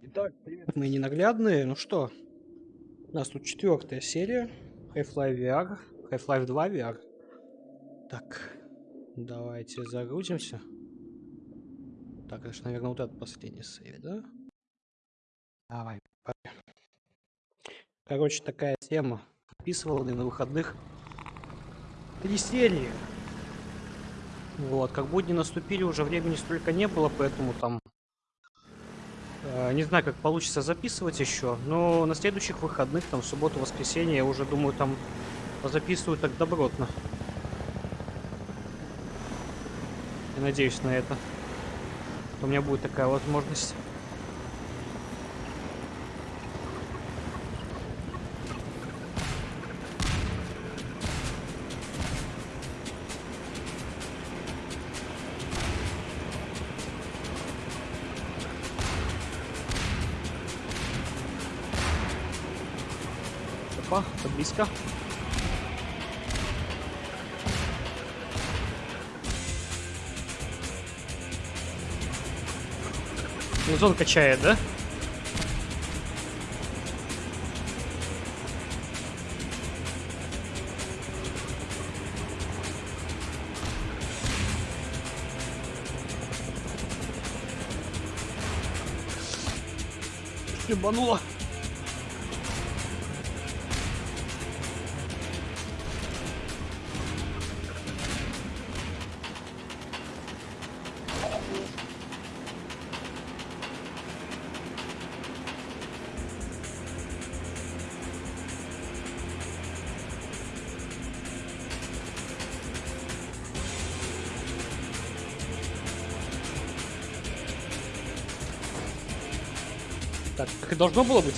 Итак, привет, мои ненаглядные. Ну что, у нас тут четвертая серия Half-Life VR, Half-Life 2 VR. Так, давайте загрузимся. Так, это же, наверное, вот этот последний сейв, да? Давай, погнали. Короче, такая тема. Описывал на выходных три серии. Вот, как будни наступили, уже времени столько не было, поэтому там не знаю, как получится записывать еще, но на следующих выходных, там, в субботу, воскресенье, я уже думаю, там записываю так добротно. Я надеюсь на это. У меня будет такая возможность. Опа, это близко. Музон качает, да? Ебануло. Так, как и должно было быть.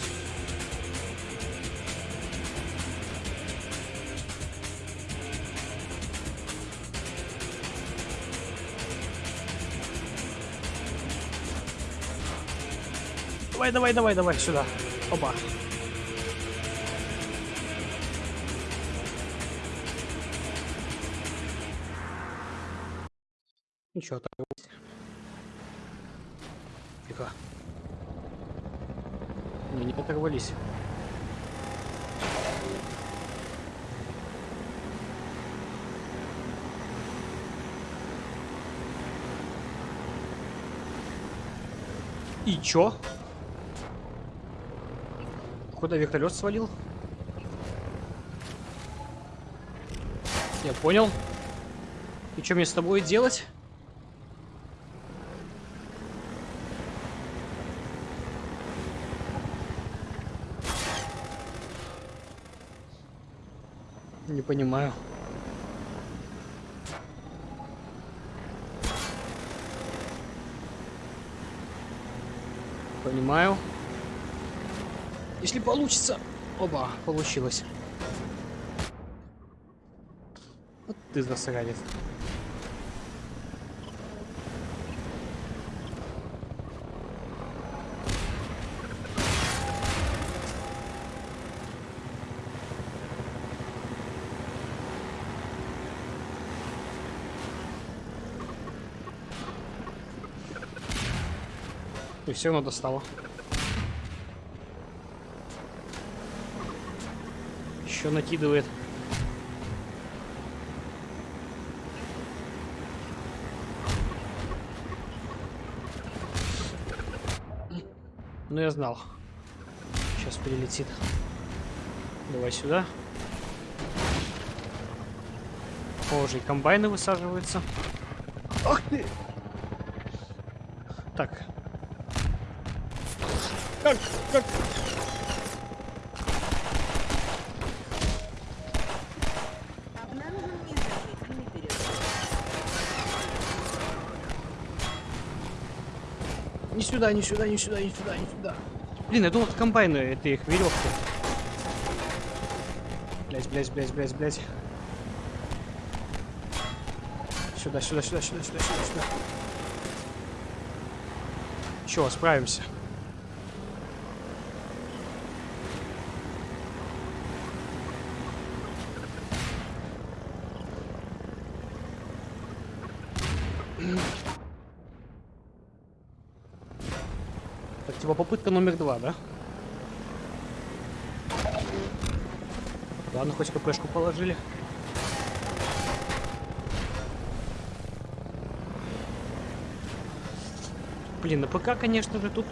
Давай, давай, давай, давай, сюда. Оба. Ничего, так. Тихо. Оторвались. И чё? Куда вертолет свалил? Я понял. И что мне с тобой делать? Понимаю. Понимаю. Если получится... Оба, получилось. Вот ты засранец. И все равно достало. Еще накидывает. Ну я знал. Сейчас прилетит. Давай сюда. Похоже, и комбайны высаживаются. Ах ты! Так, как? Как? Не сюда, не сюда, не сюда, не сюда, не сюда. Блин, я думал, это комбайны, это их веревки. Блять, блять, блять, блять, блять. Сюда, сюда, сюда, сюда, сюда, сюда, сюда. Чего, справимся. Типа попытка номер два, да? Ладно, хоть КПшку положили. Блин, на ПК, конечно же, тут,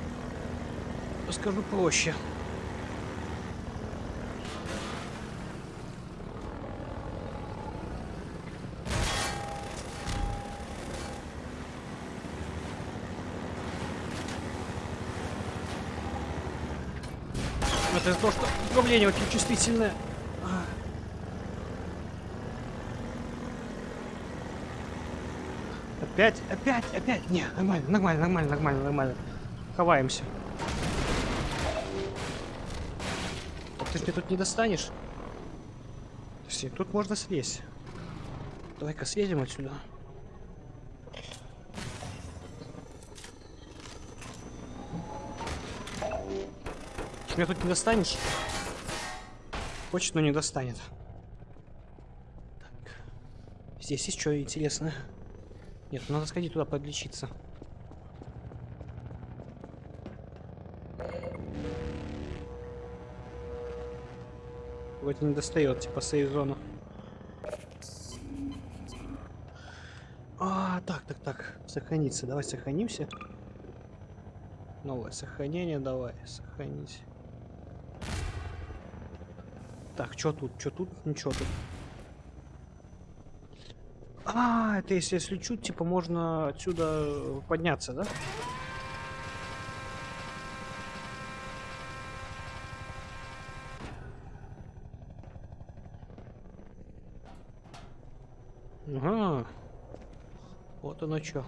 скажу, проще. Это из-за того, что управление очень чувствительное. Опять, опять, опять. Не, нормально, нормально, нормально, нормально, нормально. Ховаемся. Так ты ж мне тут не достанешь? Подожди, тут можно слезть. Давай-ка съедем отсюда. Меня тут не достанешь? Хочет, но не достанет. Так. Здесь есть что интересное? Нет, надо сходить туда подлечиться. Вроде не достает, типа сейф-зону. А, так, так, так. Сохраниться. Давай сохранимся. Новое сохранение давай. Сохранить. Так, что тут? Что тут? Ничего тут. А, это если я слечу, типа можно отсюда подняться, да? Ага. Вот оно что.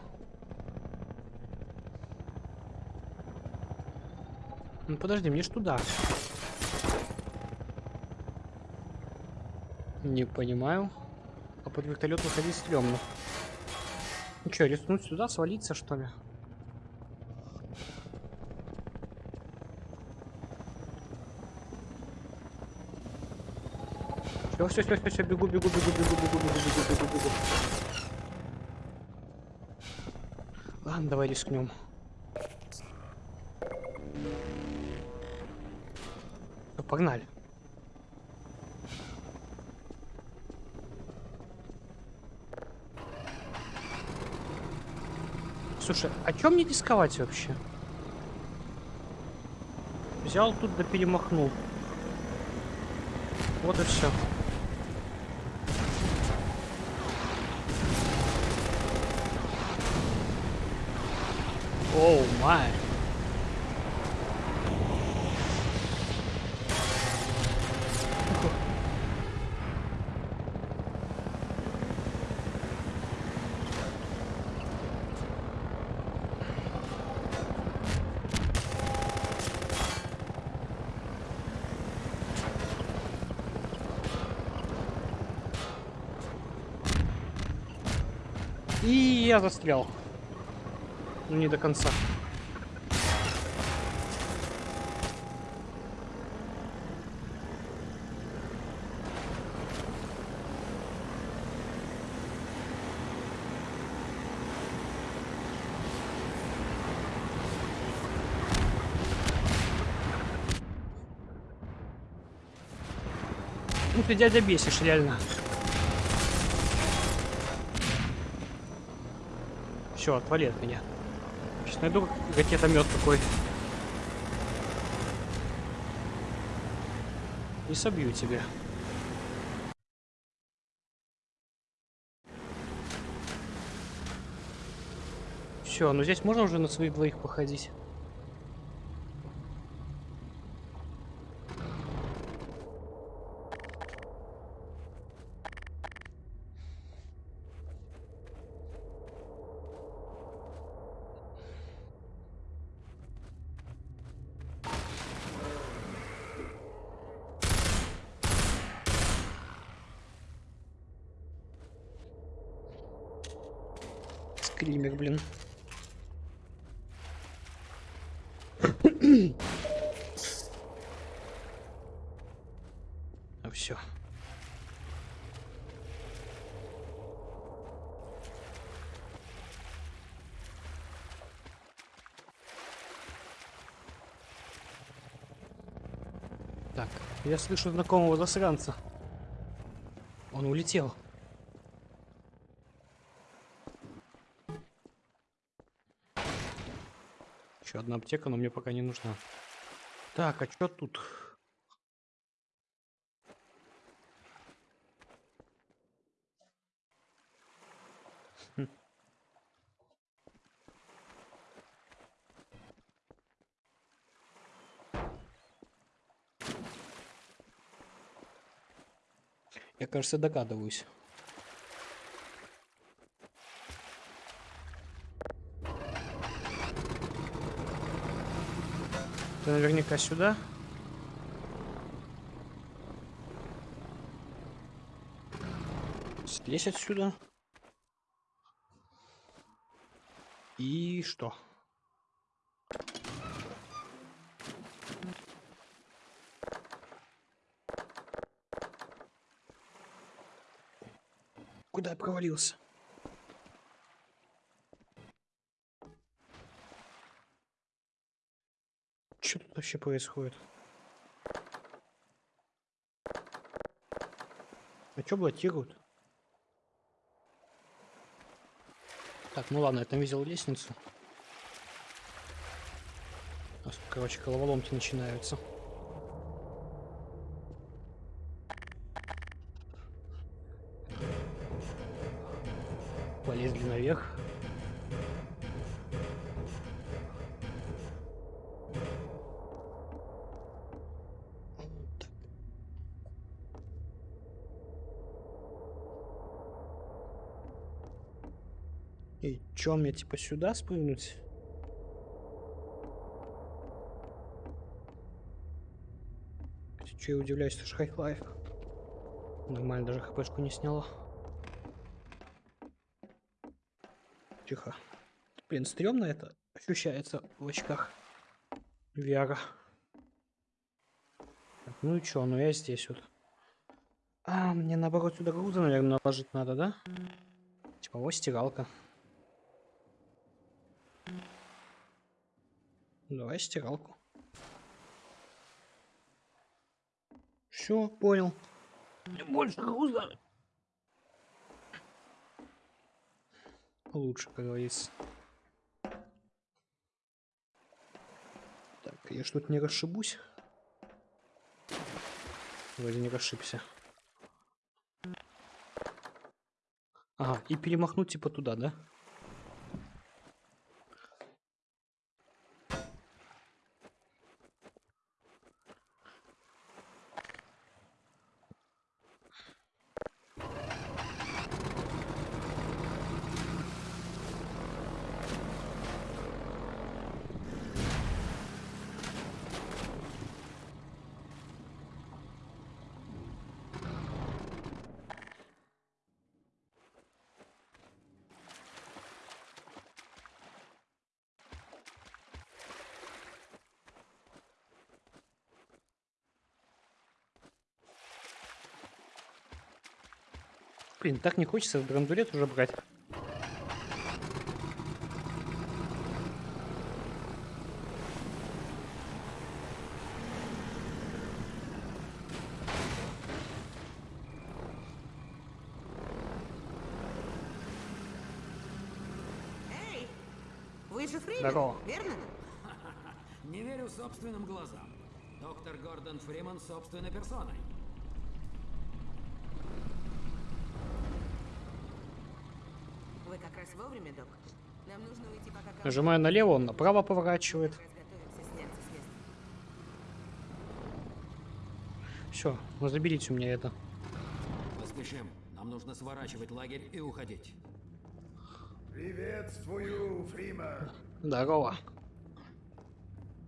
Ну подожди, мне ж туда. Не понимаю. А под вертолет выходить стрёмно. Ну что, рискнуть сюда, свалиться что ли? Все, все, все, все, все, бегу, бегу, бегу, бегу, бегу, бегу, бегу, бегу, бегу. Ладно, давай рискнем. Погнали. Слушай, а чем мне рисковать вообще? Взял тут да перемахнул. Вот и все. Оу, май. И я застрял. Ну, не до конца. Ну ты дядя бесишь, реально. Все, отвали от меня. Сейчас найду ракетомет какой. И собью тебя. Все, ну здесь можно уже на своих двоих походить. Скример, блин. а все. Так, я слышу знакомого засранца. Он улетел. Еще одна аптека, но мне пока не нужна. Так, а что тут? Кажется, догадываюсь. Это наверняка сюда. Слезь отсюда. И что? Куда я провалился? Что тут вообще происходит? А что блокируют? Так, ну ладно, я там видел лестницу. Короче, головоломки начинаются. Наверх. И чё, мне типа сюда спрыгнуть? Че я удивляюсь, что Half-Life Нормально, даже хпшку не сняла. Тихо. Блин, стрёмно это ощущается в очках VR. Ну и чё, ну я здесь вот. А, мне наоборот сюда груза, наверное, наложить надо, да? Типа вот стиралка. Давай стиралку. Все, понял. Больше груза. Лучше, как говорится. Так, я что-то не расшибусь. Вроде не расшибся. Ага, и перемахнуть типа туда, да? Блин, так не хочется драндулет уже брать. Эй, вы же Фримен, Здорово. верно? Не верю собственным глазам. Доктор Гордон Фриман собственной персоной. Вы как раз вовремя, док. Нам нужно уйти, пока Кал- Нажимаю налево, он направо поворачивает. Все, ну заберите у меня это. Поспешим. Нам нужно сворачивать лагерь и уходить. Приветствую, Фрима. Здорово.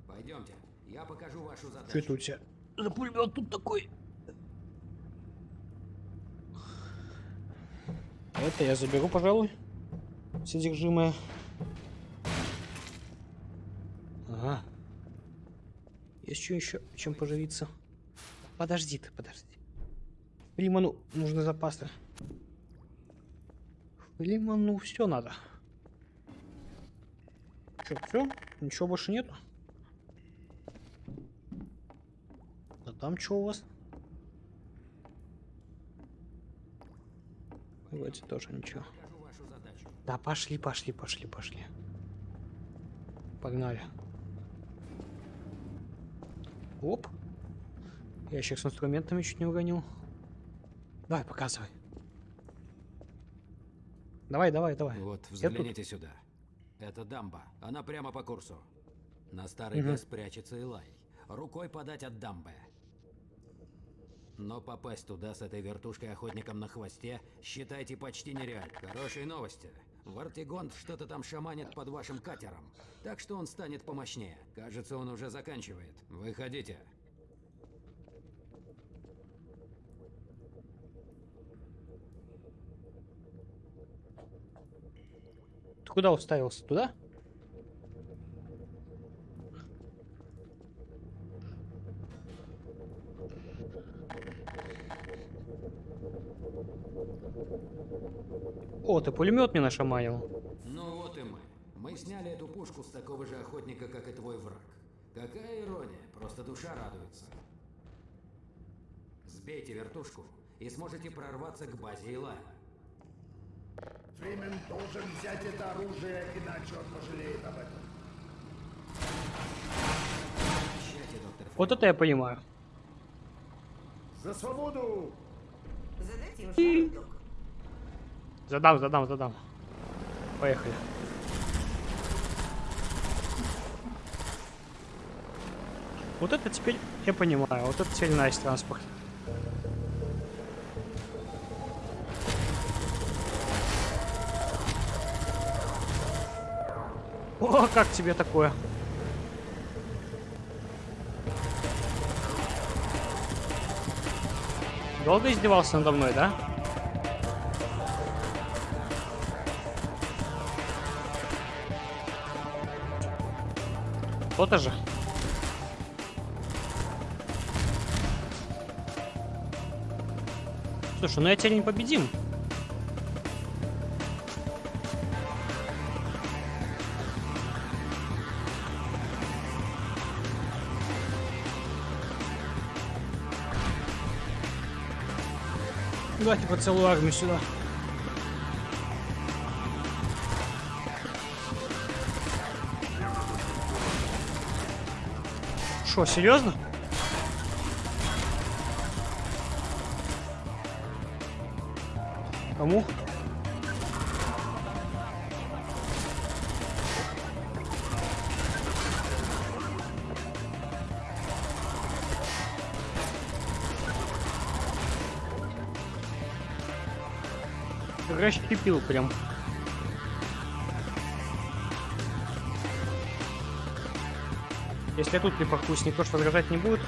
Пойдемте. Я покажу вашу Что задачу. это у тебя за пулемет тут такой? Это я заберу, пожалуй. Содержимое. Ага. Есть что еще, чем поживиться? Подожди ты, подожди. Фриману нужны запасы. Фриману все надо. Че, все? Ничего больше нету? Да там что у вас? Вроде тоже ничего. Да, пошли, пошли, пошли, пошли. Погнали. Оп. Ящик с инструментами чуть не уронил. Давай, показывай. Давай, давай, давай. Вот, Я взгляните сюда. Это дамба. Она прямо по курсу. На старый Мгм. ГЭС прячется Илай. Рукой подать от дамбы. Но попасть туда с этой вертушкой охотником на хвосте, считайте, почти нереально. Хорошие новости. Вартигонт что-то там шаманит под вашим катером. Так что он станет помощнее. Кажется, он уже заканчивает. Выходите. Ты куда уставился? Туда? О, ты пулемет мне нашаманил. Ну вот и мы. Мы сняли эту пушку с такого же охотника, как и твой враг. Какая ирония, просто душа радуется. Сбейте вертушку и сможете прорваться к базе Илая. Фримен должен взять это оружие, иначе он пожалеет об этом. Вот это я понимаю. За свободу! Задайте док. Задам, задам, задам. Поехали. Вот это теперь я понимаю. Вот это теперь nice транспорт. О, как тебе такое? Долго издевался надо мной, да? То-то же. Слушай, ну я тебя не победим. Давайте по целую армию сюда. Что, серьезно? Кому? Расщепил прям. Если я тут припаркуюсь, никто ж возражать не будет.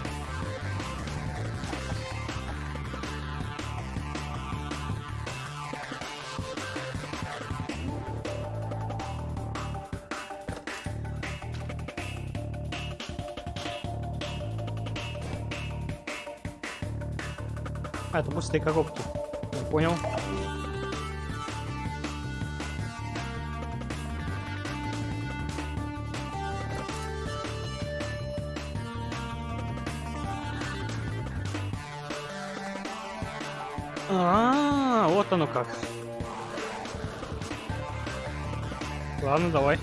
А, это пустые коробки. Я понял. Оно как. Ладно, давай.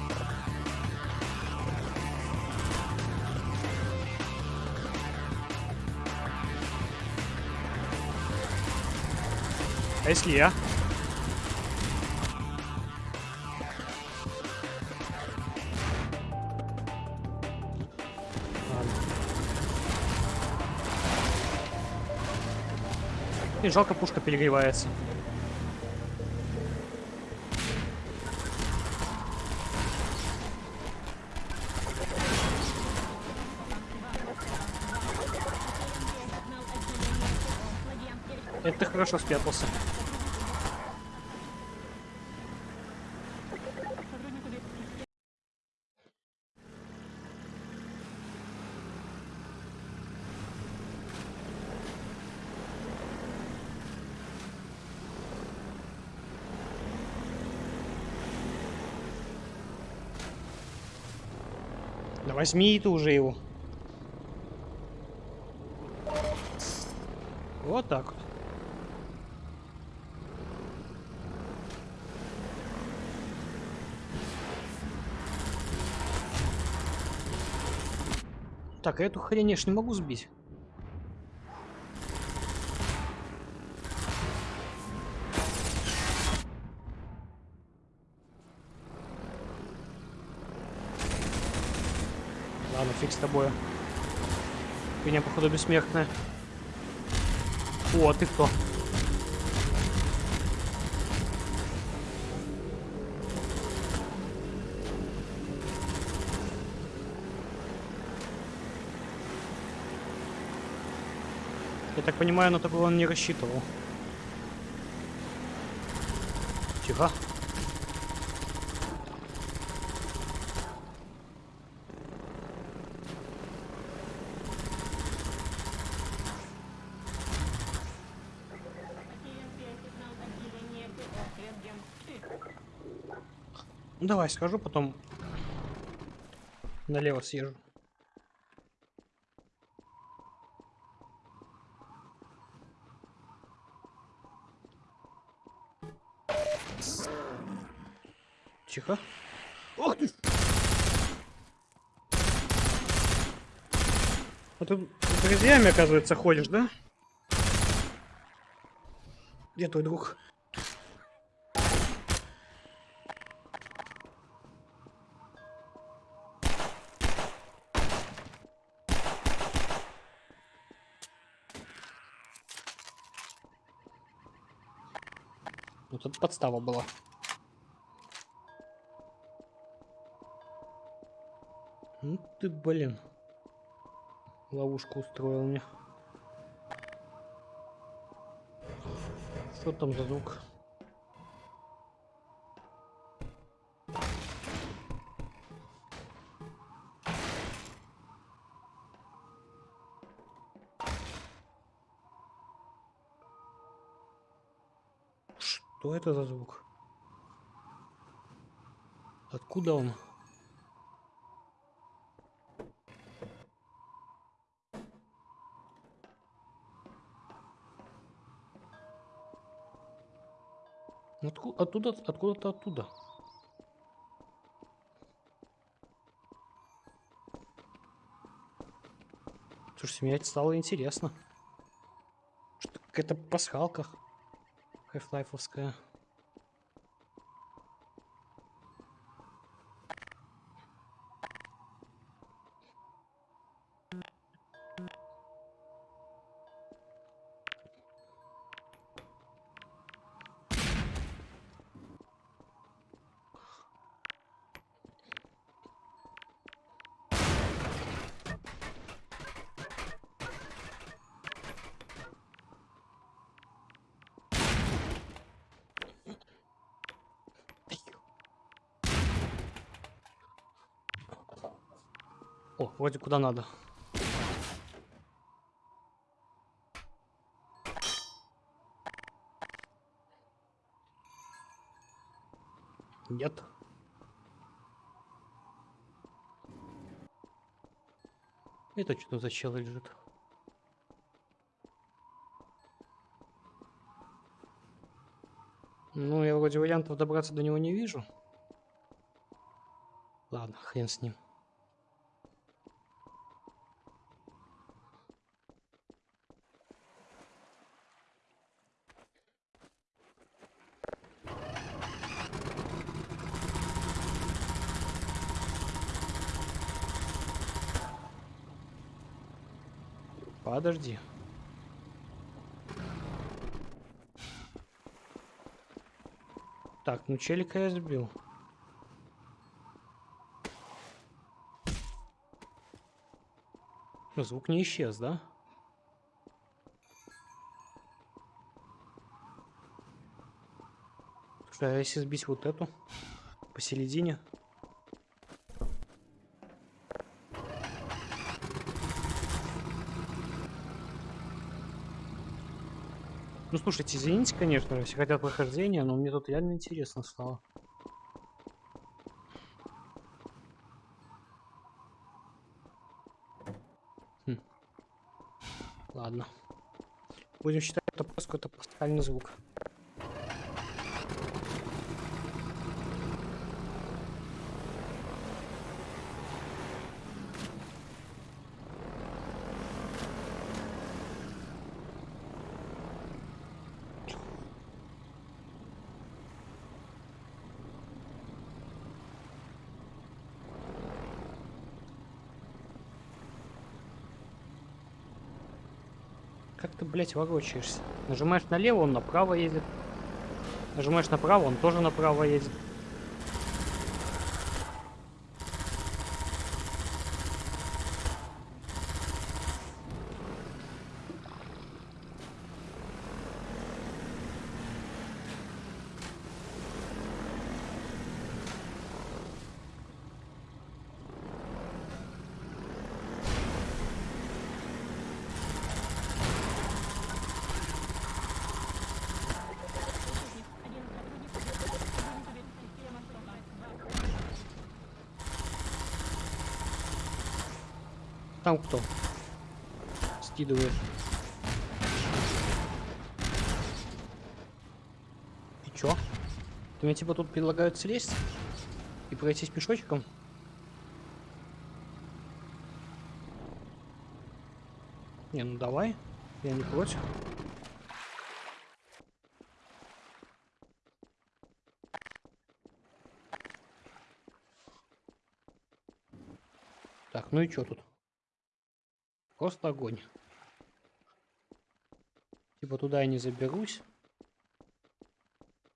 А если я? И жалко, пушка перегревается. Это ты хорошо спрятался. Да возьми ты уже его. Вот так вот. Так, а эту хрень я ж не могу сбить. Ладно, фиг с тобой. Меня, походу, бессмертная. О, а ты кто? Я так понимаю, на такого он не рассчитывал. Тихо. Давай, скажу, потом налево съезжу. Тихо. Ох ты! А ты с друзьями, оказывается, ходишь, да? Где твой друг? Ну тут подстава была. Ну ты, блин. Ловушку устроил мне. Что там за звук? Что это за звук? Откуда он? Отку- оттуда, откуда-то оттуда. Слушайте, мне стало интересно. Что какая-то пасхалка хайфлайфовская. О, вроде куда надо. Нет. Это что за чел лежит? Ну, я вроде вариантов добраться до него не вижу. Ладно, хрен с ним. Подожди. Так, ну челика я сбил. Ну, звук не исчез, да? Слушай, если сбить вот эту посередине? Ну, слушайте, извините, конечно, если хотят прохождения, но мне тут реально интересно стало. Хм. Ладно. Будем считать, это просто какой-то пасхальный звук. Как ты, блядь, ворочаешься? Нажимаешь налево, он направо едет. Нажимаешь направо, он тоже направо едет. Там кто? Скидывает. И чё? Ты мне типа тут предлагают слезть? И пройтись пешочком? Не, ну давай. Я не против. Так, ну и чё тут? Просто огонь. Типа туда я не заберусь.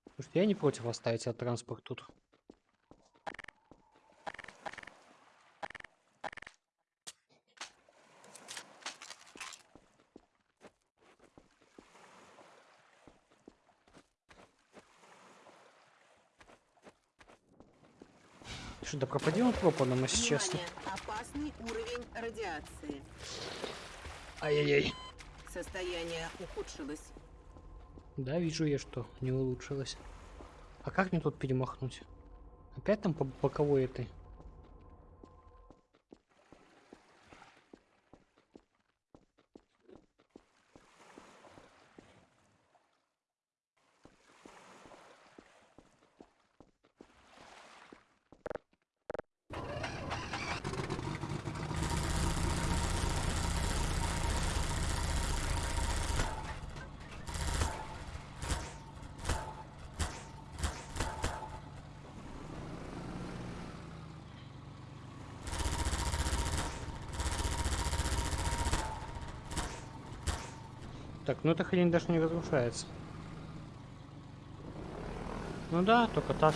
Потому что я не против оставить этот транспорт тут. Что, да пропадем пропадом, если честно. Опасный уровень радиации. Ай-яй-яй. Состояние ухудшилось. Да, вижу я, что не улучшилось. А как мне тут перемахнуть? Опять там по боковой этой? Так, ну эта хрень даже не разрушается. Ну да, только так.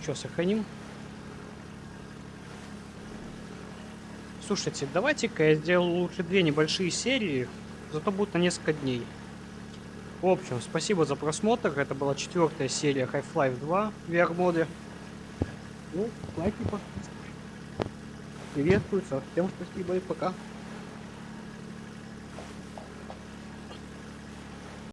Ну что, сохраним? Слушайте, давайте-ка я сделаю лучше две небольшие серии, зато будет на несколько дней. В общем, спасибо за просмотр. Это была четвертая серия Half-Life 2 в VR-моде. Ну, лайки, подписки. Приветствую, всем спасибо и пока.